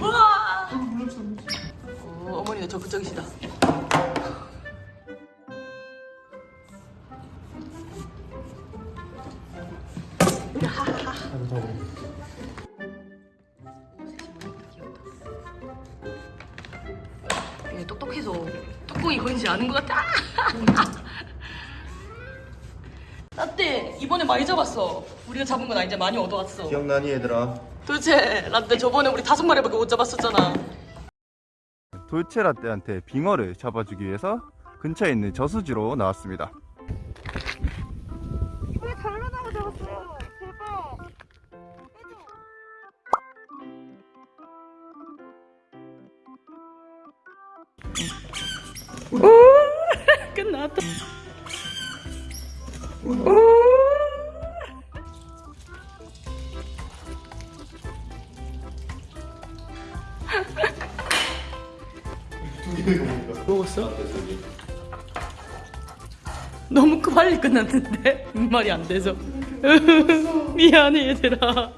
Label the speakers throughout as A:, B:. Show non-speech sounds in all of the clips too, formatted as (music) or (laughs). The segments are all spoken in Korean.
A: 우와! 어, 어머니가 적극적이시다. 얘 똑똑해서 뚜껑이 걸리지 않은 것 같아. (laughs) 라떼 이번에 많이 잡았어. 우리가 잡은 건 아닌데 많이 얻어왔어.
B: 기억나니 얘들아?
A: 도대체 라떼 저번에 우리 다섯 마리밖에 못 잡았었잖아.
B: 돌체 라떼한테 빙어를 잡아주기 위해서 근처에 있는 저수지로 나왔습니다.
C: 우리 장난하고 잡았어요. 대박. (laughs)
A: 끝났다. 먹었어? 너무 그 빨리 끝났는데 말이 안 돼서 (laughs) 미안해 얘들아.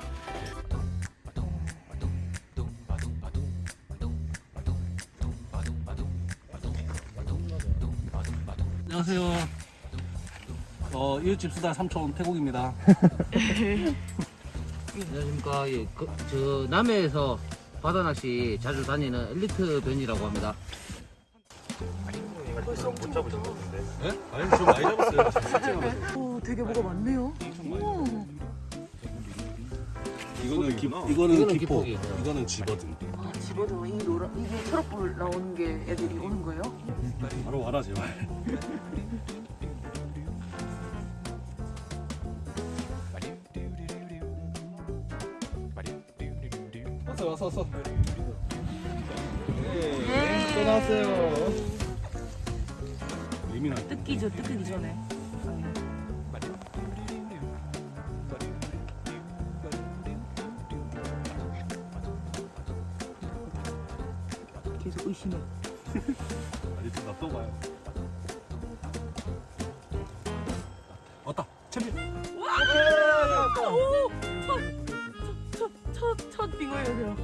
D: 안녕하세요. 어, 이웃집 수다 삼촌 태국입니다. (laughs)
E: 안녕하십니까. 예, 그, 저 남해에서 바다낚시 자주 다니는 엘리트 변이라고 합니다.
D: 네? 아니, 좀 많이 잡았어요.
A: 오, (laughs) 되게 뭐가 많네요. 우와.
D: 이거는 기, 이거는
E: 이거는
D: 기포. 이거는 집어든.
A: 아, 집어도 이 노라 이게 초록불 나오는 게 애들이 오는 거예요?
D: 바로 와라 제발. 왔어 왔어 왔어.
A: 예.
B: 또 나왔어요.
D: 예민한.
A: 뜯기죠, 뜯기기 전에. 계속 의심해.
D: 아직 좀 놔둬봐요. 왔다. 챔피언.
A: 오! 첫, 첫, 첫, 첫 빙어예요.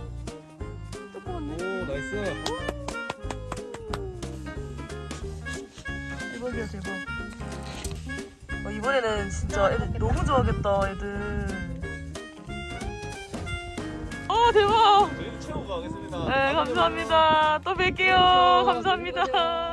A: 조그맣네.
D: 오 나이스.
A: 대박이야, 대박. 어, 이번에는 진짜 애들 너무 좋아하겠다, 애들. 아, 대박!
D: 저희 채우고 가겠습니다.
A: 네, 감사합니다. 또 뵐게요. 감사합니다.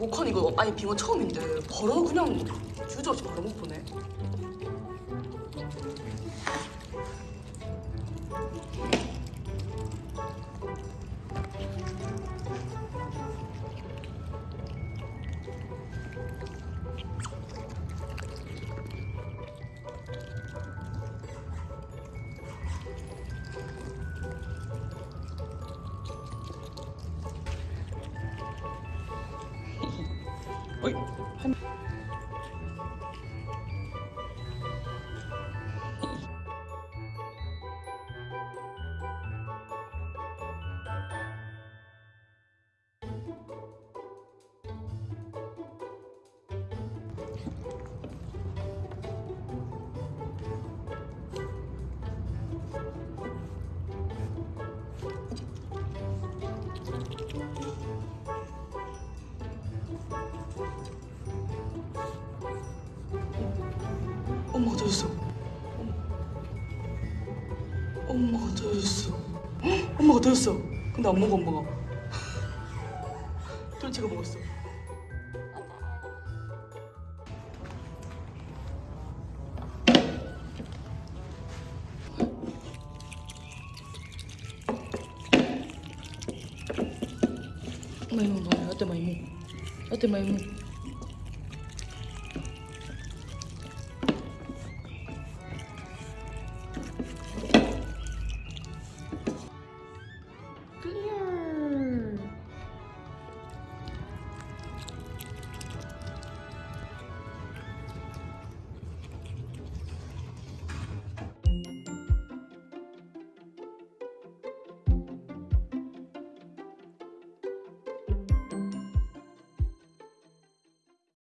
A: 목헌 이거 아니 빙어 처음인데 바로 그냥 주저 없이 바로 못 보네. 어이 엄마가 터졌어. 엄마가 터졌어. 헉, 엄마가 터졌어. 근데 안 먹어 엄마가. 돌체가 먹었어. 라떼 많이 먹어. 라떼 많이 먹어.